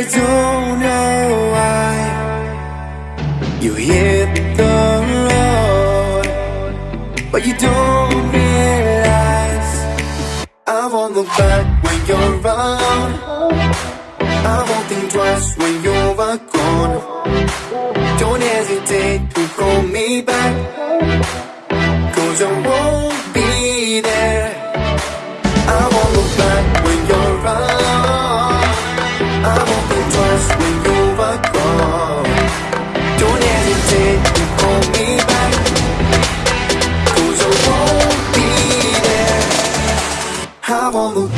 I don't know why You hit the road. But you don't realize I won't look back when you're around I won't think twice when you're gone I won't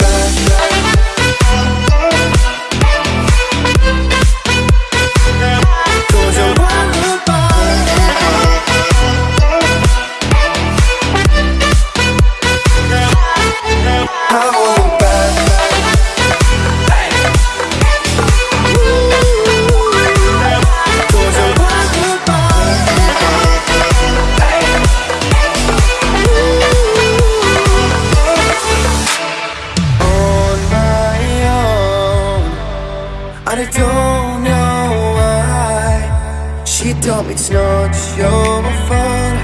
told me it's not your fault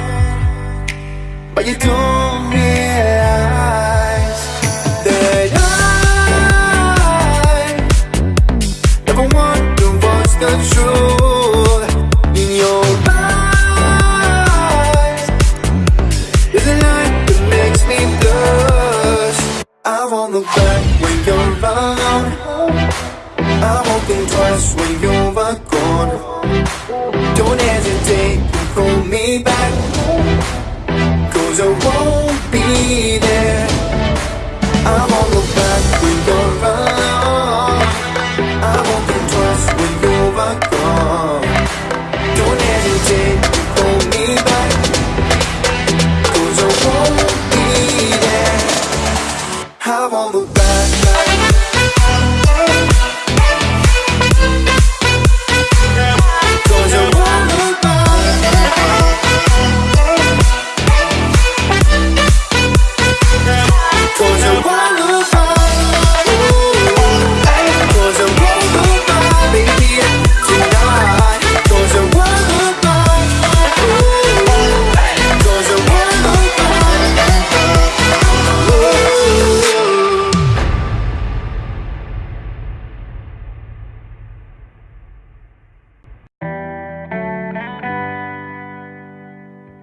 But you don't realize That I Never wonder what's the truth In your eyes. There's a light that makes me blush. I won't look back when you're around I won't think twice when you're gone me back. Cause I won't be there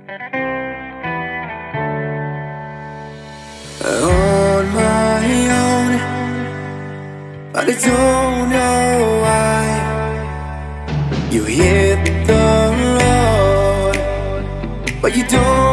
on my own But I don't know why. You hit the road But you don't